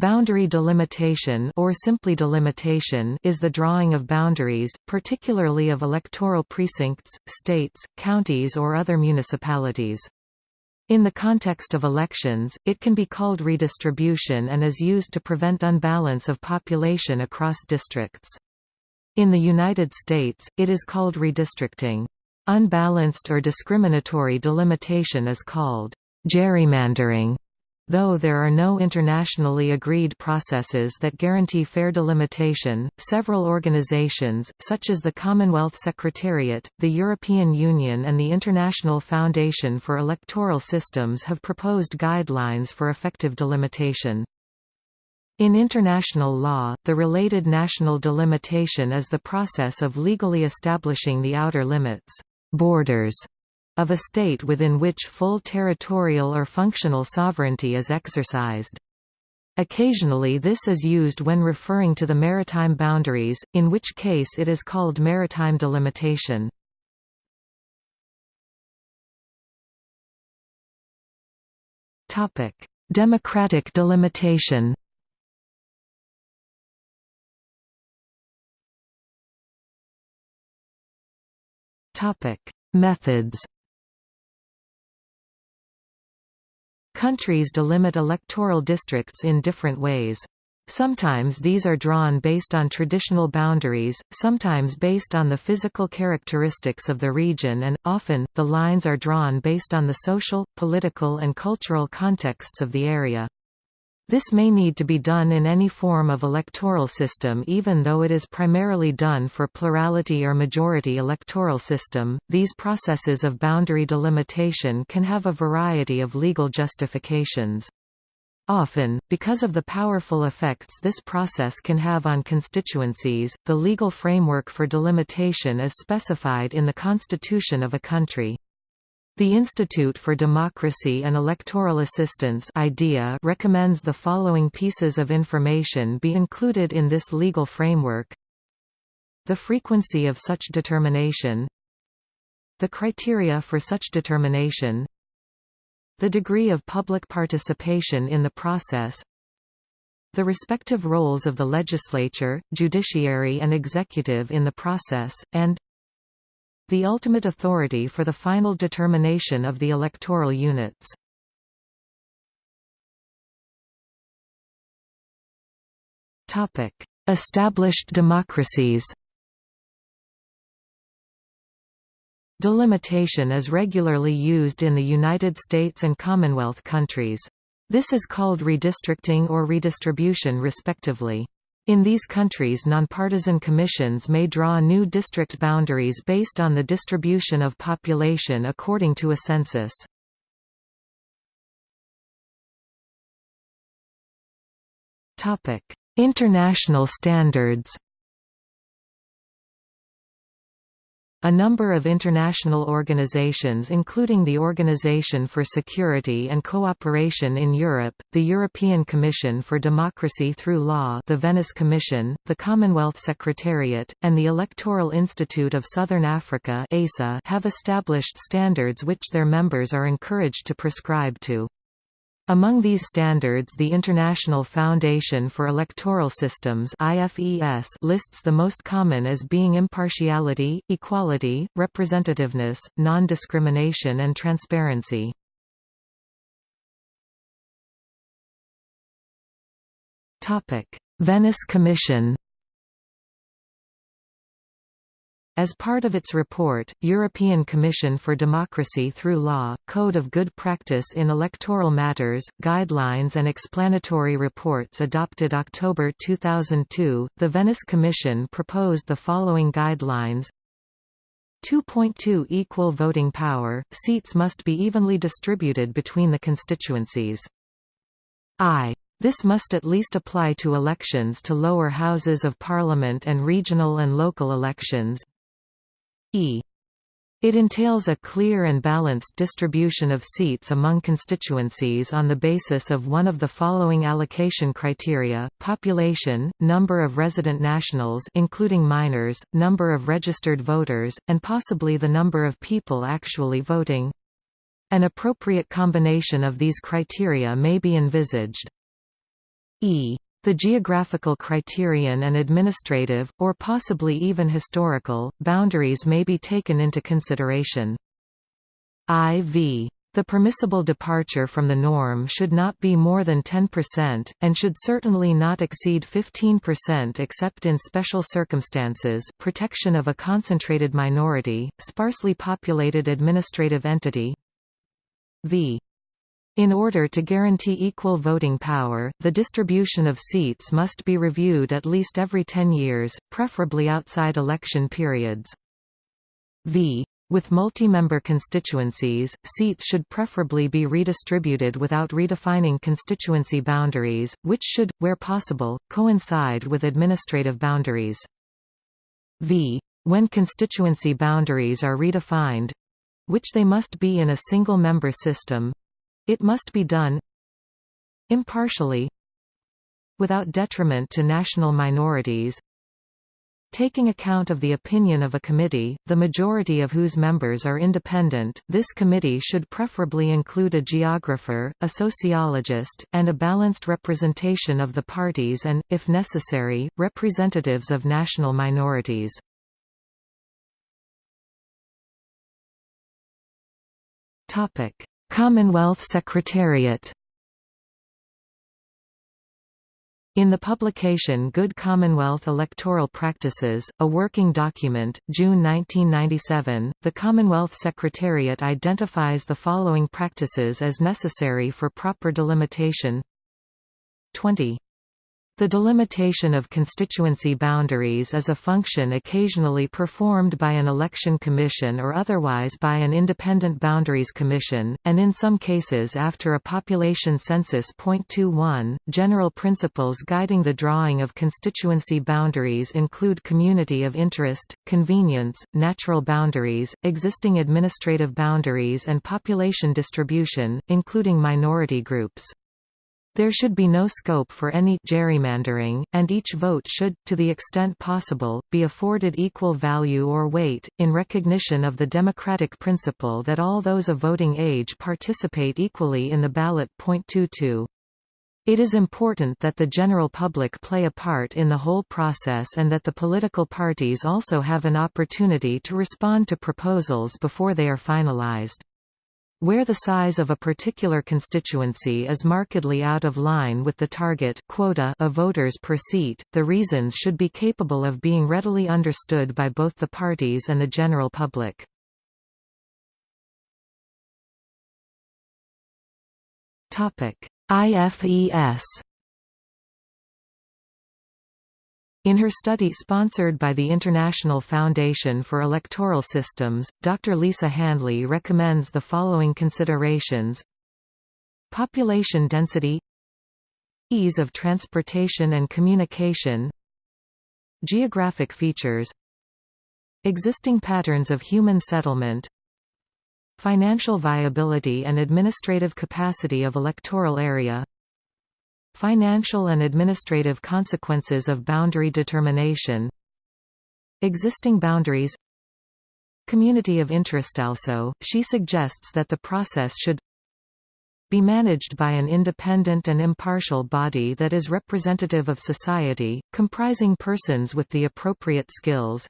Boundary delimitation or simply delimitation is the drawing of boundaries, particularly of electoral precincts, states, counties or other municipalities. In the context of elections, it can be called redistribution and is used to prevent unbalance of population across districts. In the United States, it is called redistricting. Unbalanced or discriminatory delimitation is called gerrymandering. Though there are no internationally agreed processes that guarantee fair delimitation, several organizations, such as the Commonwealth Secretariat, the European Union and the International Foundation for Electoral Systems have proposed guidelines for effective delimitation. In international law, the related national delimitation is the process of legally establishing the outer limits borders of a state within which full territorial or functional sovereignty is exercised. Occasionally this is used when referring to the maritime boundaries, in which case it is called maritime delimitation. Democratic delimitation Methods Countries delimit electoral districts in different ways. Sometimes these are drawn based on traditional boundaries, sometimes based on the physical characteristics of the region and, often, the lines are drawn based on the social, political and cultural contexts of the area. This may need to be done in any form of electoral system even though it is primarily done for plurality or majority electoral system. These processes of boundary delimitation can have a variety of legal justifications. Often, because of the powerful effects this process can have on constituencies, the legal framework for delimitation is specified in the constitution of a country. The Institute for Democracy and Electoral Assistance IDEA recommends the following pieces of information be included in this legal framework. The frequency of such determination. The criteria for such determination. The degree of public participation in the process. The respective roles of the legislature, judiciary and executive in the process, and the ultimate authority for the final determination of the electoral units. Established democracies Delimitation is regularly used in the United States and Commonwealth countries. This is called redistricting or redistribution respectively. In these countries nonpartisan commissions may draw new district boundaries based on the distribution of population according to a census. International standards A number of international organizations including the Organization for Security and Cooperation in Europe, the European Commission for Democracy Through Law the Venice Commission, the Commonwealth Secretariat, and the Electoral Institute of Southern Africa have established standards which their members are encouraged to prescribe to. Among these standards the International Foundation for Electoral Systems lists the most common as being impartiality, equality, representativeness, non-discrimination and transparency. Venice Commission As part of its report, European Commission for Democracy Through Law, Code of Good Practice in Electoral Matters, Guidelines and Explanatory Reports adopted October 2002, the Venice Commission proposed the following guidelines 2.2 Equal voting power, seats must be evenly distributed between the constituencies. I. This must at least apply to elections to lower houses of parliament and regional and local elections e. It entails a clear and balanced distribution of seats among constituencies on the basis of one of the following allocation criteria, population, number of resident nationals including minors, number of registered voters, and possibly the number of people actually voting. An appropriate combination of these criteria may be envisaged. e. The geographical criterion and administrative, or possibly even historical, boundaries may be taken into consideration. IV. The permissible departure from the norm should not be more than 10%, and should certainly not exceed 15% except in special circumstances protection of a concentrated minority, sparsely populated administrative entity v. In order to guarantee equal voting power, the distribution of seats must be reviewed at least every 10 years, preferably outside election periods. v. With multi-member constituencies, seats should preferably be redistributed without redefining constituency boundaries, which should, where possible, coincide with administrative boundaries. v. When constituency boundaries are redefined—which they must be in a single-member system—it must be done impartially without detriment to national minorities Taking account of the opinion of a committee, the majority of whose members are independent, this committee should preferably include a geographer, a sociologist, and a balanced representation of the parties and, if necessary, representatives of national minorities. Commonwealth Secretariat In the publication Good Commonwealth Electoral Practices, a working document, June 1997, the Commonwealth Secretariat identifies the following practices as necessary for proper delimitation 20. The delimitation of constituency boundaries is a function occasionally performed by an election commission or otherwise by an independent boundaries commission, and in some cases after a population census. 21. General principles guiding the drawing of constituency boundaries include community of interest, convenience, natural boundaries, existing administrative boundaries and population distribution, including minority groups. There should be no scope for any gerrymandering, and each vote should, to the extent possible, be afforded equal value or weight, in recognition of the democratic principle that all those of voting age participate equally in the ballot. 22. It is important that the general public play a part in the whole process and that the political parties also have an opportunity to respond to proposals before they are finalized. Where the size of a particular constituency is markedly out of line with the target quota of voters per seat, the reasons should be capable of being readily understood by both the parties and the general public. IFES In her study sponsored by the International Foundation for Electoral Systems, Dr. Lisa Handley recommends the following considerations. Population density. Ease of transportation and communication. Geographic features. Existing patterns of human settlement. Financial viability and administrative capacity of electoral area Financial and administrative consequences of boundary determination. Existing boundaries. Community of interest Also, she suggests that the process should be managed by an independent and impartial body that is representative of society, comprising persons with the appropriate skills,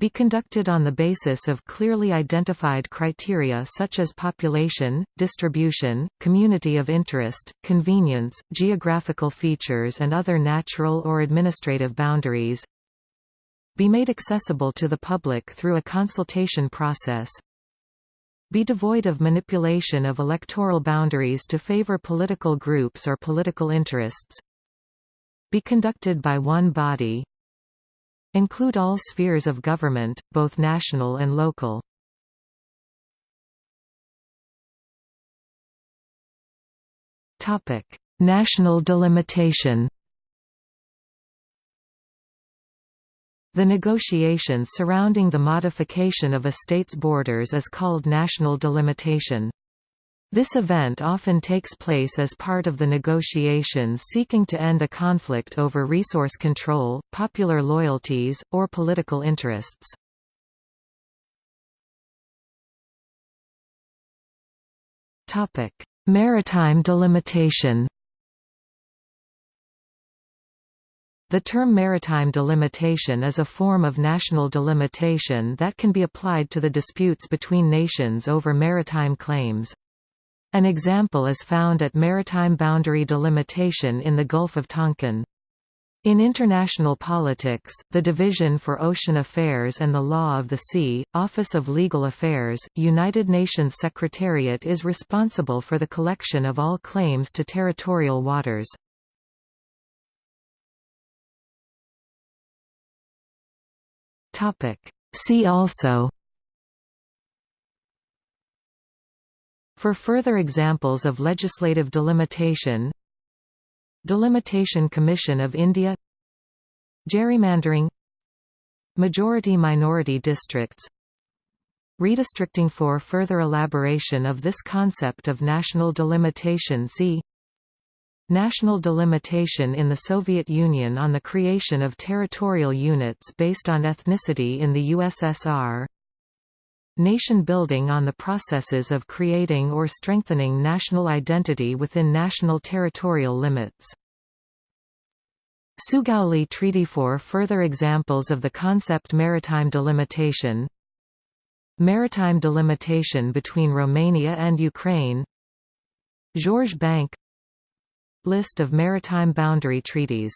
be conducted on the basis of clearly identified criteria such as population, distribution, community of interest, convenience, geographical features and other natural or administrative boundaries be made accessible to the public through a consultation process be devoid of manipulation of electoral boundaries to favor political groups or political interests be conducted by one body Include all spheres of government, both national and local. National delimitation The negotiations surrounding the modification of a state's borders is called national delimitation. This event often takes place as part of the negotiations seeking to end a conflict over resource control, popular loyalties, or political interests. Maritime delimitation The term maritime delimitation is a form of national delimitation that can be applied to the disputes between nations over maritime claims. An example is found at maritime boundary delimitation in the Gulf of Tonkin. In international politics, the Division for Ocean Affairs and the Law of the Sea, Office of Legal Affairs, United Nations Secretariat is responsible for the collection of all claims to territorial waters. See also For further examples of legislative delimitation Delimitation Commission of India Gerrymandering Majority-minority districts Redistricting For further elaboration of this concept of national delimitation see National delimitation in the Soviet Union on the creation of territorial units based on ethnicity in the USSR Nation building on the processes of creating or strengthening national identity within national territorial limits. Sugauli Treaty For further examples of the concept maritime delimitation. Maritime delimitation between Romania and Ukraine. Georges Bank. List of maritime boundary treaties